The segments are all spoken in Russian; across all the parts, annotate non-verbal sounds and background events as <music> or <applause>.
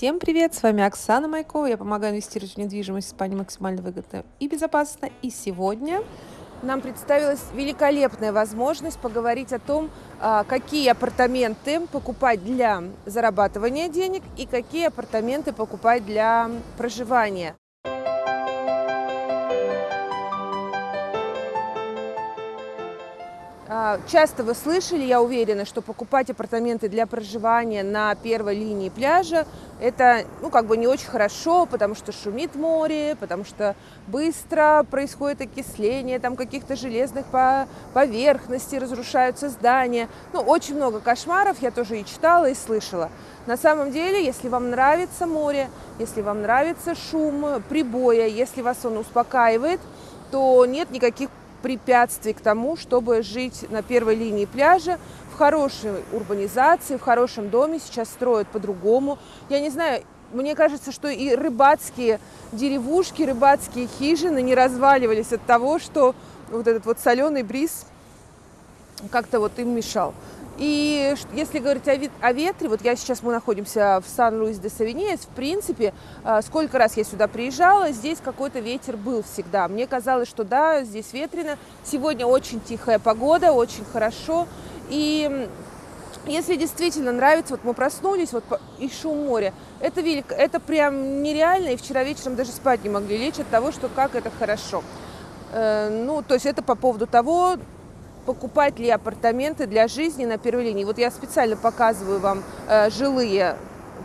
Всем привет! С вами Оксана Майкова. Я помогаю инвестировать в недвижимость в Испании максимально выгодно и безопасно. И сегодня нам представилась великолепная возможность поговорить о том, а, какие апартаменты покупать для зарабатывания денег и какие апартаменты покупать для проживания. Часто вы слышали, я уверена, что покупать апартаменты для проживания на первой линии пляжа – это, ну, как бы не очень хорошо, потому что шумит море, потому что быстро происходит окисление там каких-то железных поверхностей, разрушаются здания. Ну, очень много кошмаров, я тоже и читала, и слышала. На самом деле, если вам нравится море, если вам нравится шум прибоя, если вас он успокаивает, то нет никаких препятствий к тому, чтобы жить на первой линии пляжа, в хорошей урбанизации, в хорошем доме. Сейчас строят по-другому. Я не знаю, мне кажется, что и рыбацкие деревушки, рыбацкие хижины не разваливались от того, что вот этот вот соленый бриз как-то вот им мешал. И если говорить о, о ветре, вот я сейчас, мы находимся в Сан-Луис-де-Савиньес, в принципе, а, сколько раз я сюда приезжала, здесь какой-то ветер был всегда. Мне казалось, что да, здесь ветрено. Сегодня очень тихая погода, очень хорошо. И если действительно нравится, вот мы проснулись, вот и шум моря, это велик, это прям нереально, и вчера вечером даже спать не могли лечь от того, что как это хорошо. Э, ну, то есть это по поводу того, покупать ли апартаменты для жизни на первой линии. Вот я специально показываю вам э, жилые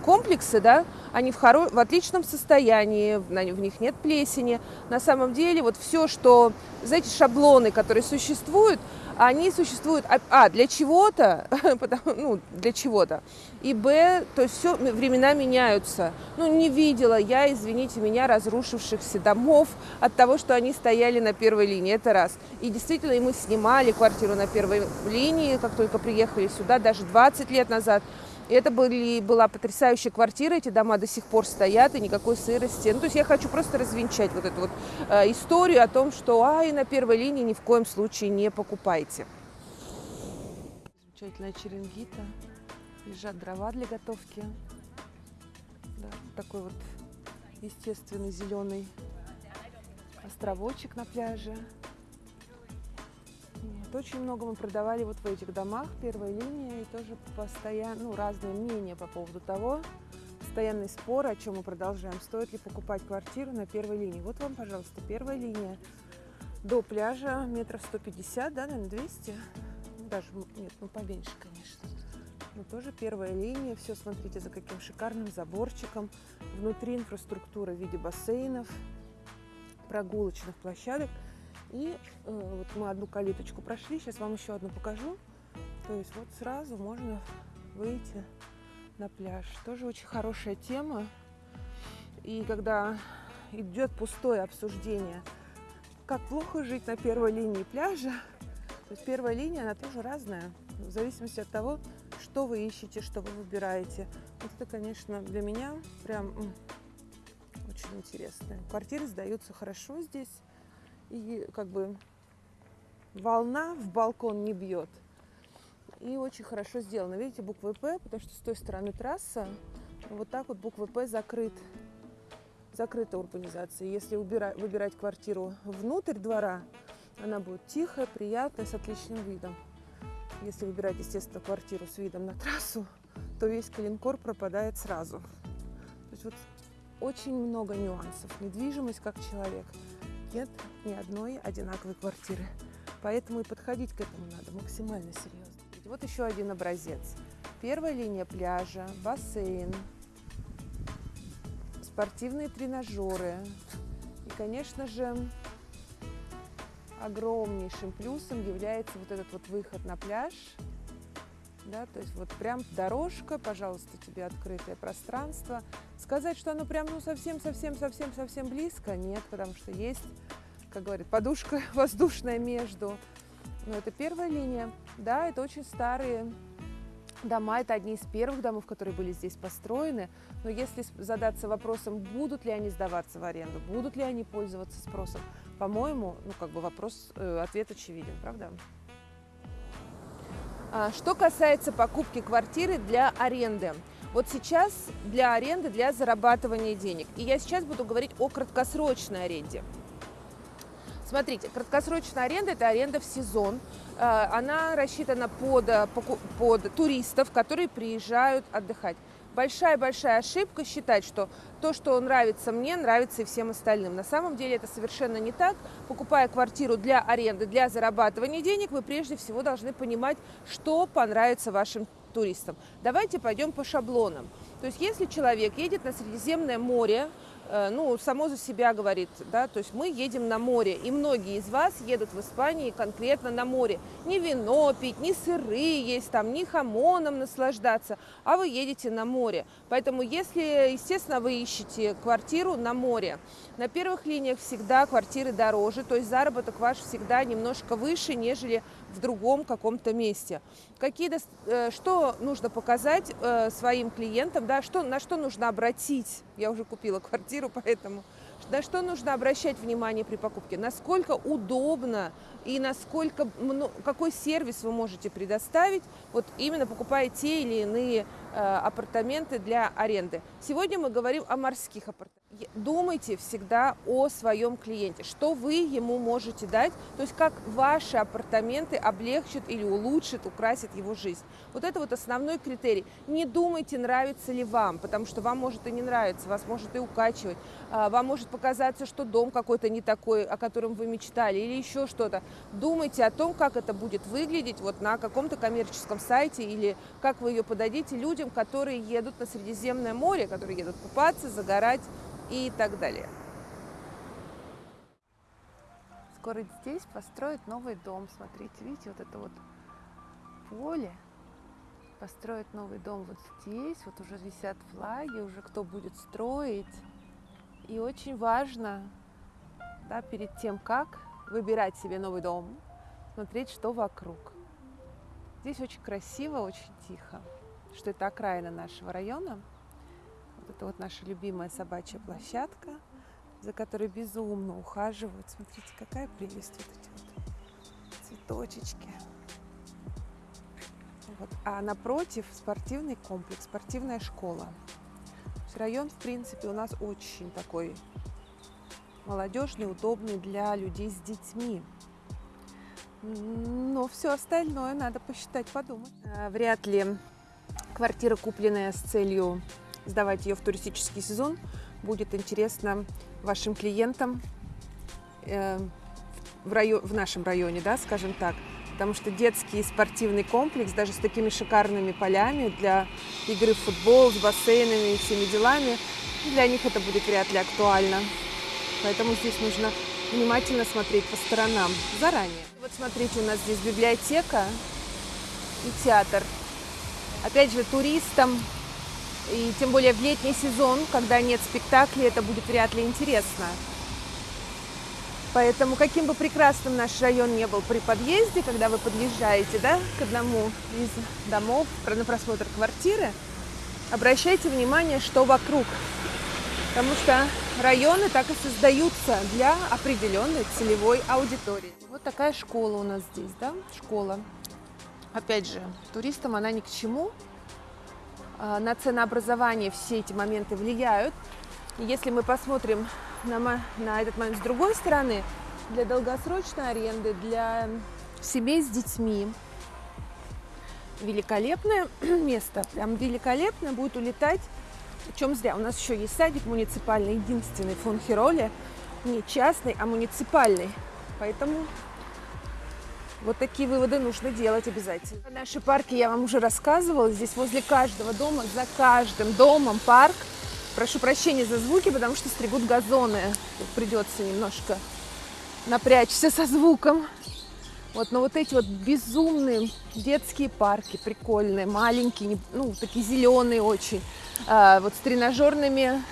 комплексы, да, они в, хоро... в отличном состоянии, в них нет плесени. На самом деле вот все, что, знаете, шаблоны, которые существуют, они существуют, а, а для чего-то, <laughs> ну, для чего-то, и б, то есть все, времена меняются. Ну, не видела я, извините меня, разрушившихся домов от того, что они стояли на первой линии, это раз. И действительно, и мы снимали квартиру на первой линии, как только приехали сюда, даже 20 лет назад, это были, была потрясающая квартира, эти дома до сих пор стоят, и никакой сырости. Ну, то есть я хочу просто развенчать вот эту вот э, историю о том, что ай, на первой линии ни в коем случае не покупайте. Замечательная черенгита, лежат дрова для готовки. Да, такой вот естественный зеленый островочек на пляже. Очень много мы продавали вот в этих домах, первая линия, и тоже постоянно, ну, разные мнения по поводу того, постоянный спор, о чем мы продолжаем, стоит ли покупать квартиру на первой линии. Вот вам, пожалуйста, первая линия до пляжа метров 150, да, наверное, 200, ну, даже, нет, ну, поменьше, конечно. Но тоже первая линия, все, смотрите, за каким шикарным заборчиком. Внутри инфраструктура в виде бассейнов, прогулочных площадок. И э, вот мы одну калиточку прошли, сейчас вам еще одну покажу. То есть вот сразу можно выйти на пляж. Тоже очень хорошая тема. И когда идет пустое обсуждение, как плохо жить на первой линии пляжа, то есть первая линия, она тоже разная, в зависимости от того, что вы ищете, что вы выбираете. Вот это, конечно, для меня прям очень интересно. Квартиры сдаются хорошо здесь и как бы волна в балкон не бьет. И очень хорошо сделано. Видите, буквы П, потому что с той стороны трасса вот так вот буквы П закрыт, закрыта урбанизация. Если убирать, выбирать квартиру внутрь двора, она будет тихая, приятная, с отличным видом. Если выбирать, естественно, квартиру с видом на трассу, то весь калинкор пропадает сразу. То есть вот очень много нюансов. Недвижимость как человек – нет ни одной одинаковой квартиры. Поэтому и подходить к этому надо максимально серьезно. Вот еще один образец. Первая линия пляжа, бассейн, спортивные тренажеры. И, конечно же, огромнейшим плюсом является вот этот вот выход на пляж. Да, то есть вот прям дорожка, пожалуйста, тебе открытое пространство. Сказать, что оно прям ну совсем-совсем-совсем-совсем близко, нет, потому что есть как говорят, подушка <laughs> воздушная между. Но это первая линия. Да, это очень старые дома, это одни из первых домов, которые были здесь построены. Но если задаться вопросом, будут ли они сдаваться в аренду, будут ли они пользоваться спросом, по-моему, ну как бы вопрос, э, ответ очевиден, правда? А, что касается покупки квартиры для аренды. Вот сейчас для аренды, для зарабатывания денег. И я сейчас буду говорить о краткосрочной аренде. Смотрите, краткосрочная аренда – это аренда в сезон. Э, она рассчитана под, э, под туристов, которые приезжают отдыхать. Большая-большая ошибка считать, что то, что нравится мне, нравится и всем остальным. На самом деле это совершенно не так. Покупая квартиру для аренды, для зарабатывания денег, вы прежде всего должны понимать, что понравится вашим туристам. Давайте пойдем по шаблонам. То есть если человек едет на Средиземное море, ну, само за себя говорит, да, то есть мы едем на море, и многие из вас едут в Испании конкретно на море. Не вино пить, не сыры есть там, не хамоном наслаждаться, а вы едете на море. Поэтому если, естественно, вы ищете квартиру на море, на первых линиях всегда квартиры дороже, то есть заработок ваш всегда немножко выше, нежели в другом каком-то месте. Какие, э, что нужно показать э, своим клиентам, да, что, на что нужно обратить, я уже купила квартиру, поэтому на что нужно обращать внимание при покупке, насколько удобно и насколько, какой сервис вы можете предоставить, вот именно покупая те или иные э, апартаменты для аренды. Сегодня мы говорим о морских апартаментах думайте всегда о своем клиенте, что вы ему можете дать, то есть как ваши апартаменты облегчат или улучшат, украсят его жизнь. Вот это вот основной критерий. Не думайте, нравится ли вам, потому что вам может и не нравиться, вас может и укачивать, а, вам может показаться, что дом какой-то не такой, о котором вы мечтали, или еще что-то. Думайте о том, как это будет выглядеть вот на каком-то коммерческом сайте, или как вы ее подадите людям, которые едут на Средиземное море, которые едут купаться, загорать, и так далее. Скоро здесь построят новый дом. Смотрите, видите, вот это вот поле. Построят новый дом вот здесь. Вот уже висят флаги, уже кто будет строить. И очень важно, да, перед тем, как выбирать себе новый дом, смотреть, что вокруг. Здесь очень красиво, очень тихо, что это окраина нашего района – это вот наша любимая собачья площадка, за которой безумно ухаживают. Смотрите, какая прелесть вот эти вот цветочечки. Вот. А напротив спортивный комплекс, спортивная школа. Район, в принципе, у нас очень такой молодежный, удобный для людей с детьми. Но все остальное надо посчитать, подумать. А, вряд ли квартира, купленная с целью сдавать ее в туристический сезон. Будет интересно вашим клиентам э, в, район, в нашем районе, да, скажем так. Потому что детский спортивный комплекс, даже с такими шикарными полями для игры в футбол, с бассейнами и всеми делами, для них это будет вряд ли актуально. Поэтому здесь нужно внимательно смотреть по сторонам заранее. Вот смотрите, у нас здесь библиотека и театр. Опять же, туристам и тем более в летний сезон, когда нет спектаклей, это будет вряд ли интересно. Поэтому, каким бы прекрасным наш район не был при подъезде, когда вы подъезжаете да, к одному из домов на просмотр квартиры, обращайте внимание, что вокруг. Потому что районы так и создаются для определенной целевой аудитории. Вот такая школа у нас здесь, да, школа. Опять же, туристам она ни к чему, на ценообразование все эти моменты влияют. Если мы посмотрим на, на этот момент с другой стороны, для долгосрочной аренды, для семей с детьми, великолепное <clears throat> место, прям великолепно будет улетать. Причем зря, у нас еще есть садик муниципальный, единственный фон Хироли, не частный, а муниципальный. Поэтому вот такие выводы нужно делать обязательно. Наши парки я вам уже рассказывала. Здесь возле каждого дома, за каждым домом парк. Прошу прощения за звуки, потому что стригут газоны. Придется немножко напрячься со звуком. Вот, но вот эти вот безумные детские парки, прикольные, маленькие, ну, такие зеленые очень, а, вот с тренажерными,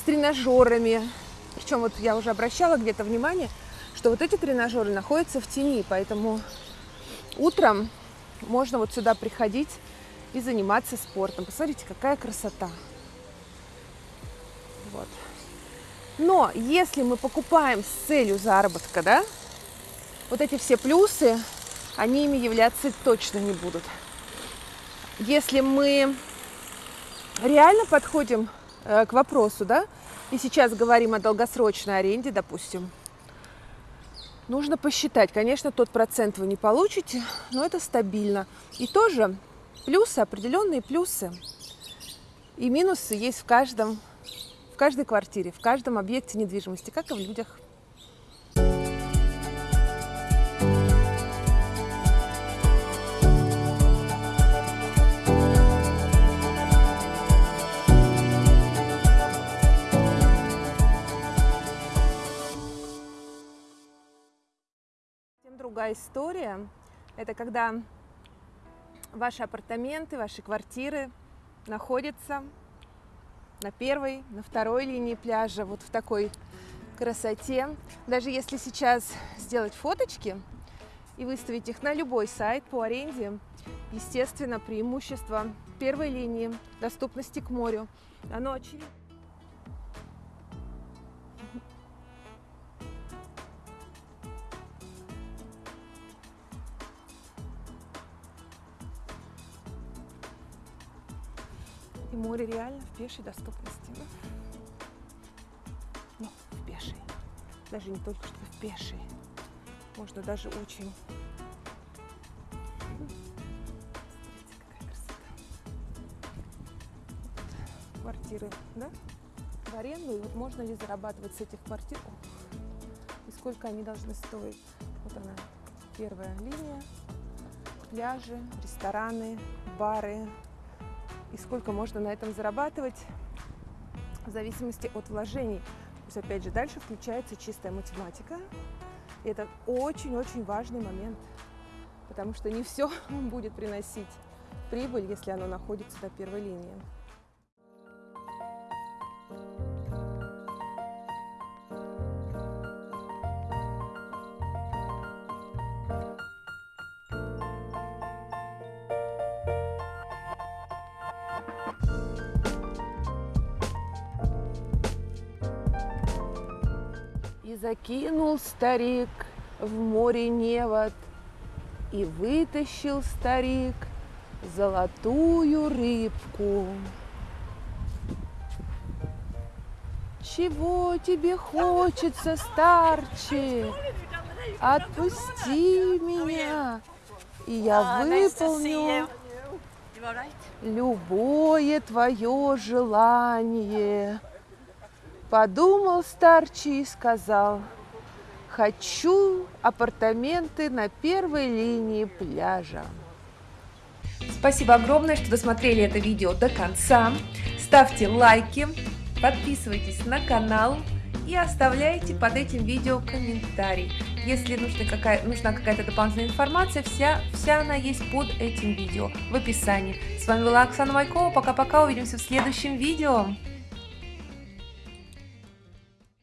с тренажерами. Причем вот я уже обращала где-то внимание – что вот эти тренажеры находятся в тени, поэтому утром можно вот сюда приходить и заниматься спортом. Посмотрите, какая красота. Вот. Но если мы покупаем с целью заработка, да, вот эти все плюсы, они ими являться точно не будут. Если мы реально подходим э, к вопросу, да, и сейчас говорим о долгосрочной аренде, допустим, нужно посчитать. Конечно, тот процент вы не получите, но это стабильно. И тоже плюсы, определенные плюсы и минусы есть в каждом, в каждой квартире, в каждом объекте недвижимости, как и в людях. Другая история. Это когда ваши апартаменты, ваши квартиры находятся на первой, на второй линии пляжа, вот в такой красоте. Даже если сейчас сделать фоточки и выставить их на любой сайт по аренде, естественно, преимущество первой линии, доступности к морю, оно очевидно. И море реально в пешей доступности. Ну, в пешей. Даже не только что в пешей. Можно даже очень... Вот квартиры, да? В аренду. И вот можно ли зарабатывать с этих квартир? И сколько они должны стоить? Вот она, первая линия. Пляжи, рестораны, бары, и сколько можно на этом зарабатывать в зависимости от вложений. То есть, опять же, дальше включается чистая математика. И это очень-очень важный момент, потому что не все <laughs> будет приносить прибыль, если оно находится на первой линии. Закинул старик в море невод, И вытащил старик золотую рыбку. Чего тебе хочется, старче? Отпусти меня, и я выполню любое твое желание. Подумал старчий и сказал, хочу апартаменты на первой линии пляжа. Спасибо огромное, что досмотрели это видео до конца. Ставьте лайки, подписывайтесь на канал и оставляйте под этим видео комментарий. Если нужна какая-то нужна какая дополнительная информация, вся, вся она есть под этим видео в описании. С вами была Оксана Майкова. Пока-пока, увидимся в следующем видео.